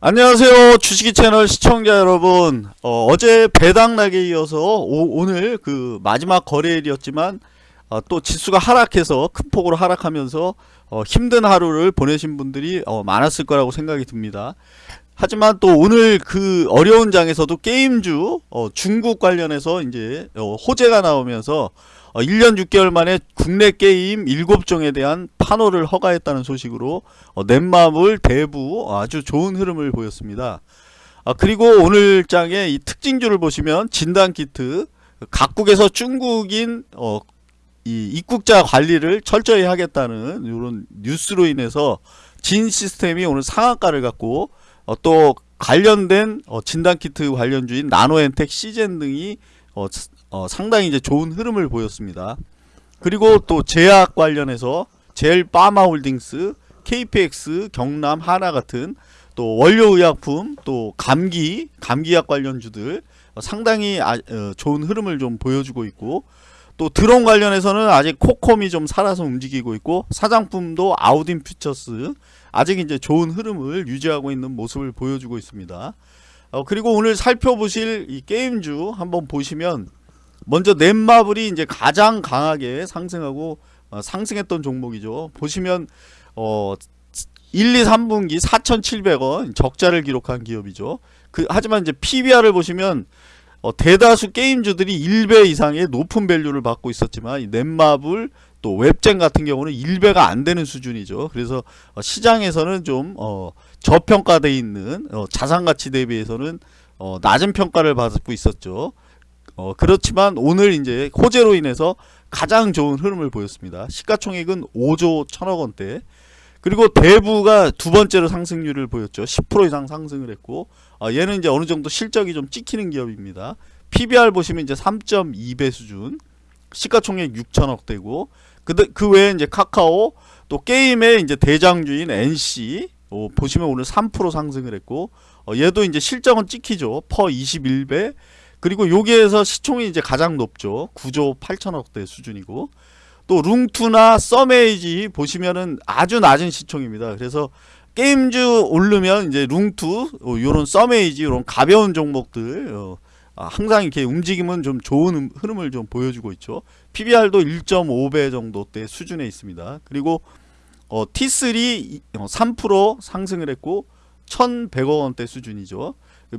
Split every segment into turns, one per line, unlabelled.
안녕하세요. 주식이 채널 시청자 여러분. 어, 제 배당락에 이어서 오, 늘그 마지막 거래일이었지만 어, 또 지수가 하락해서 큰 폭으로 하락하면서 어, 힘든 하루를 보내신 분들이 어, 많았을 거라고 생각이 듭니다. 하지만 또 오늘 그 어려운 장에서도 게임주 어, 중국 관련해서 이제 어, 호재가 나오면서 어, 1년 6개월 만에 국내 게임 7종에 대한 판호를 허가했다는 소식으로 어, 넷마블 대부 아주 좋은 흐름을 보였습니다. 아, 그리고 오늘 장의 이 특징주를 보시면 진단키트 각국에서 중국인 어, 이 입국자 관리를 철저히 하겠다는 이런 뉴스로 인해서 진 시스템이 오늘 상한가를 갖고 어, 또 관련된 어, 진단키트 관련주인 나노엔텍 시젠 등이 상당히 이제 좋은 흐름을 보였습니다. 그리고 또 제약 관련해서 젤 파마홀딩스, KPX, 경남, 하나 같은 또 원료의약품, 또 감기, 감기약 관련주들 어, 상당히 아, 어, 좋은 흐름을 좀 보여주고 있고 또 드론 관련해서는 아직 코콤이 좀 살아서 움직이고 있고 사장품도 아우딘 퓨처스 아직 이제 좋은 흐름을 유지하고 있는 모습을 보여주고 있습니다. 어, 그리고 오늘 살펴보실 이 게임주 한번 보시면 먼저 넷마블이 이제 가장 강하게 상승하고 어, 상승했던 종목이죠. 보시면 어 1, 2, 3분기 4,700원 적자를 기록한 기업이죠. 그 하지만 이제 PBR을 보시면 어, 대다수 게임주들이 1배 이상의 높은 밸류를 받고 있었지만 이 넷마블 또 웹젠 같은 경우는 1배가 안 되는 수준이죠. 그래서 어, 시장에서는 좀 어, 저평가돼 있는 어, 자산 가치 대비해서는 어, 낮은 평가를 받고 있었죠. 어, 그렇지만 오늘 이제 호재로 인해서 가장 좋은 흐름을 보였습니다. 시가총액은 5조 1천억 원대. 그리고 대부가 두 번째로 상승률을 보였죠. 10% 이상 상승을 했고 어, 얘는 이제 어느 정도 실적이 좀 찍히는 기업입니다. PBR 보시면 이제 3.2배 수준. 시가총액 6천억 대고 그, 그 외에 이제 카카오 또 게임의 이제 대장주인 NC 어, 보시면 오늘 3% 상승을 했고 어, 얘도 이제 실적은 찍히죠. 퍼 21배 그리고 여기에서 시총이 이제 가장 높죠. 9조 8천억대 수준이고 또 룽투나 서메이지 보시면은 아주 낮은 시총입니다. 그래서 게임주 오르면 이제 룽투 어, 요런 서메이지 요런 가벼운 종목들 어, 아, 항상 이렇게 움직임은 좀 좋은 흐름을 좀 보여주고 있죠. PBR도 1.5배 정도대 수준에 있습니다. 그리고 어, T3 3% 상승을 했고 1,100억 원대 수준이죠.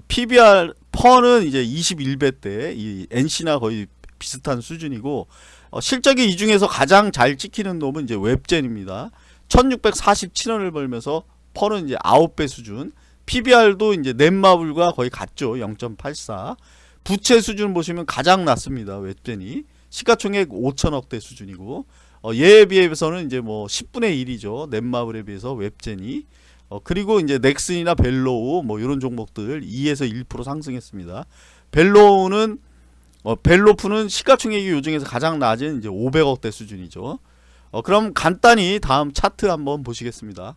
PBR 퍼는 이제 21배 때 이 NC나 거의 비슷한 수준이고 어, 실적이 이 중에서 가장 잘 찍히는 놈은 이제 웹젠입니다. 1647원을 벌면서 퍼는 이제 9배 수준 PBR도 이제 넷마블과 거의 같죠. 0.84 부채 수준 보시면 가장 낮습니다. 웹젠이 시가총액 5천억대 수준이고 어, 얘에 비해서는 이제 뭐 10분의 1이죠. 넷마블에 비해서 웹젠이 어, 그리고 이제 넥슨이나 벨로우 뭐 이런 종목들 2에서 1% 상승했습니다. 벨로우는 어, 벨로프는 시가총액이 요중에서 가장 낮은 이제 500억대 수준이죠. 어, 그럼 간단히 다음 차트 한번 보시겠습니다.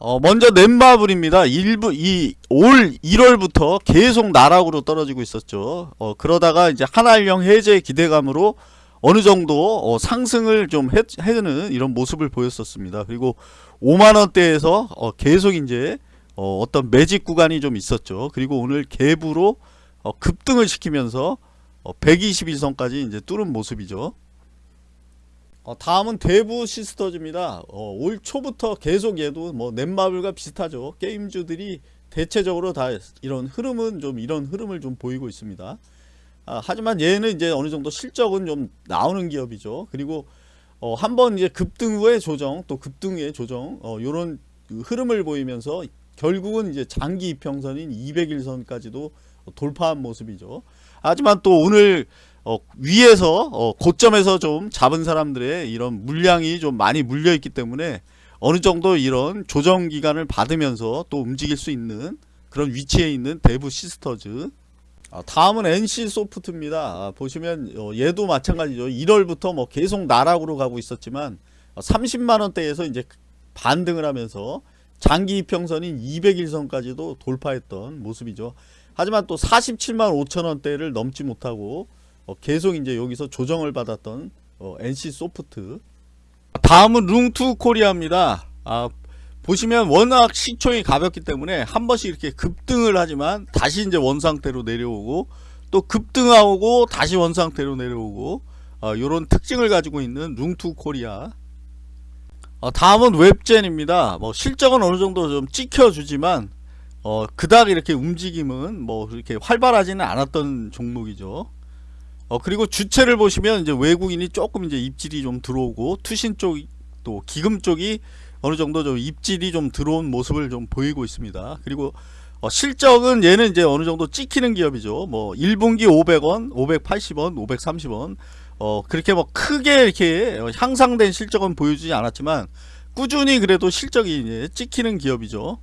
어, 먼저 넷마블입니다. 일부 이 올 1월부터 계속 나락으로 떨어지고 있었죠. 어, 그러다가 이제 한알령 해제 기대감으로 어느 정도 어, 상승을 좀 해, 해는 이런 모습을 보였었습니다. 그리고 5만 원대에서 어, 계속 이제 어, 떤 매직 구간이 좀 있었죠. 그리고 오늘 갭으로 어, 급등을 시키면서 어, 121선까지 이제 뚫은 모습이죠. 어, 다음은 대부 시스터즈입니다. 어, 올 초부터 계속 얘도 뭐 넷마블과 비슷하죠. 게임주들이 대체적으로 다 이런 흐름은 좀 이런 흐름을 좀 보이고 있습니다. 아, 하지만 얘는 이제 어느 정도 실적은 좀 나오는 기업이죠. 그리고 어, 한번 이제 급등 후의 조정 또 급등 후의 조정 어, 요런 그 흐름을 보이면서 결국은 이제 장기 이평선인 200일선까지도 돌파한 모습이죠. 하지만 또 오늘 어, 위에서 어, 고점에서 좀 잡은 사람들의 이런 물량이 좀 많이 물려 있기 때문에 어느 정도 이런 조정 기간을 받으면서 또 움직일 수 있는 그런 위치에 있는 데브시스터즈 아, 다음은 NC 소프트입니다. 아, 보시면 어, 얘도 마찬가지죠. 1월부터 뭐 계속 나락으로 가고 있었지만 30만원대에서 어, 이제 반등을 하면서 장기 이평선인 200일선까지도 돌파했던 모습이죠. 하지만 또 47만 5천원대를 넘지 못하고 어, 계속 이제 여기서 조정을 받았던 NC 소프트 다음은 룽투 코리아입니다. 아, 보시면 워낙 시총이 가볍기 때문에 한 번씩 이렇게 급등을 하지만 다시 이제 원상태로 내려오고 또 급등하고 다시 원상태로 내려오고 어, 이런 특징을 가지고 있는 룽투 코리아. 어, 다음은 웹젠입니다. 뭐 실적은 어느 정도 좀 찍혀주지만 어, 그닥 이렇게 움직임은 뭐 이렇게 활발하지는 않았던 종목이죠. 어, 그리고 주체를 보시면 이제 외국인이 조금 이제 입질이 좀 들어오고 투신 쪽 또 기금 쪽이 어느 정도 좀 입질이 좀 들어온 모습을 좀 보이고 있습니다. 그리고 어, 실적은 얘는 이제 어느 정도 찍히는 기업이죠. 뭐 1분기 500원, 580원, 530원. 어, 그렇게 뭐 크게 이렇게 향상된 실적은 보여주지 않았지만 꾸준히 그래도 실적이 찍히는 기업이죠.